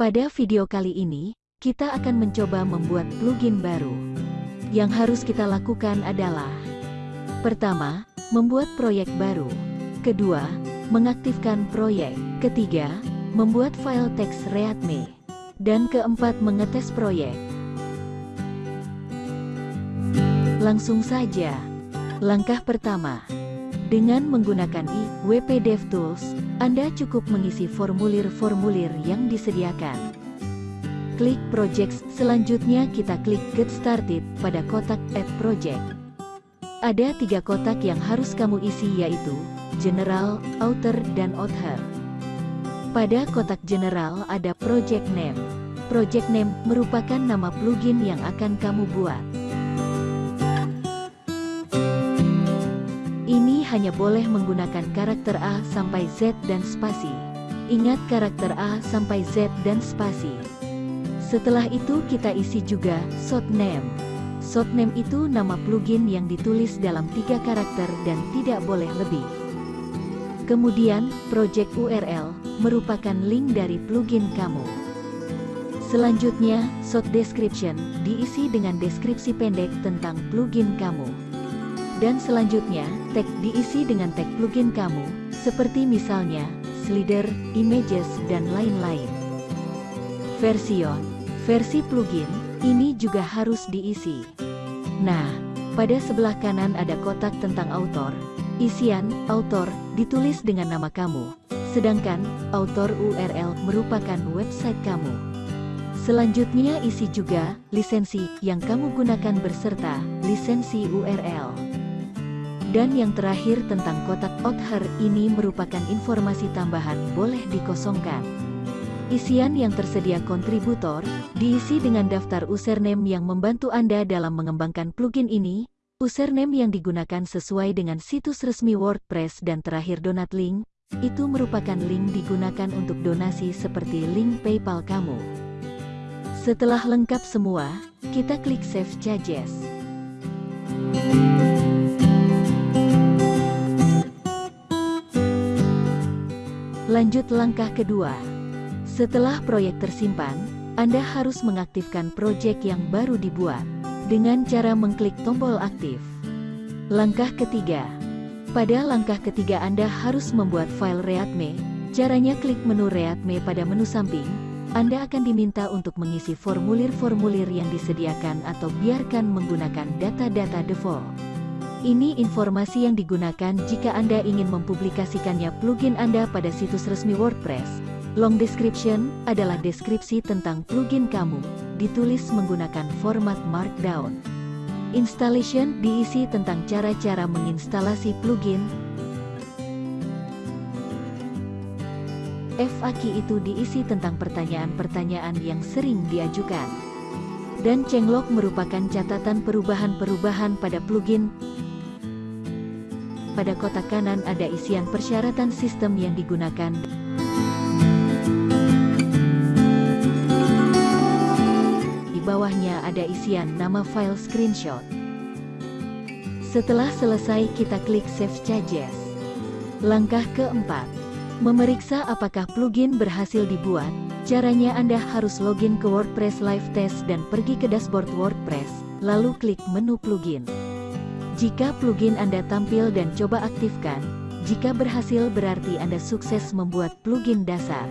Pada video kali ini, kita akan mencoba membuat plugin baru. Yang harus kita lakukan adalah Pertama, membuat proyek baru. Kedua, mengaktifkan proyek. Ketiga, membuat file teks readme. Dan keempat, mengetes proyek. Langsung saja. Langkah pertama. Dengan menggunakan IWP DevTools, Anda cukup mengisi formulir-formulir yang disediakan. Klik Projects, selanjutnya kita klik Get Started pada kotak Add Project. Ada tiga kotak yang harus kamu isi yaitu General, Author, dan Author. Pada kotak General ada Project Name. Project Name merupakan nama plugin yang akan kamu buat. Hanya boleh menggunakan karakter A sampai Z dan spasi. Ingat karakter A sampai Z dan spasi. Setelah itu kita isi juga short name. Short name itu nama plugin yang ditulis dalam tiga karakter dan tidak boleh lebih. Kemudian, project URL merupakan link dari plugin kamu. Selanjutnya, short description diisi dengan deskripsi pendek tentang plugin kamu. Dan selanjutnya, tag diisi dengan tag plugin kamu, seperti misalnya, slider, images, dan lain-lain. Version, versi plugin, ini juga harus diisi. Nah, pada sebelah kanan ada kotak tentang author. Isian, author, ditulis dengan nama kamu. Sedangkan, author URL merupakan website kamu. Selanjutnya isi juga, lisensi, yang kamu gunakan berserta, lisensi URL. Dan yang terakhir tentang kotak author ini merupakan informasi tambahan boleh dikosongkan. Isian yang tersedia kontributor, diisi dengan daftar username yang membantu Anda dalam mengembangkan plugin ini, username yang digunakan sesuai dengan situs resmi WordPress dan terakhir donat link, itu merupakan link digunakan untuk donasi seperti link PayPal kamu. Setelah lengkap semua, kita klik Save Changes. Lanjut langkah kedua. Setelah proyek tersimpan, Anda harus mengaktifkan proyek yang baru dibuat dengan cara mengklik tombol aktif. Langkah ketiga. Pada langkah ketiga Anda harus membuat file readme. Caranya klik menu readme pada menu samping. Anda akan diminta untuk mengisi formulir-formulir yang disediakan atau biarkan menggunakan data-data default. Ini informasi yang digunakan jika Anda ingin mempublikasikannya plugin Anda pada situs resmi WordPress. Long description adalah deskripsi tentang plugin kamu, ditulis menggunakan format Markdown. Installation diisi tentang cara-cara menginstalasi plugin. FAQ itu diisi tentang pertanyaan-pertanyaan yang sering diajukan. Dan changelog merupakan catatan perubahan-perubahan pada plugin, pada kotak kanan ada isian persyaratan sistem yang digunakan. Di bawahnya ada isian nama file screenshot. Setelah selesai kita klik Save Changes. Langkah keempat. Memeriksa apakah plugin berhasil dibuat. Caranya Anda harus login ke WordPress Live Test dan pergi ke dashboard WordPress, lalu klik menu plugin. Jika plugin Anda tampil dan coba aktifkan, jika berhasil berarti Anda sukses membuat plugin dasar.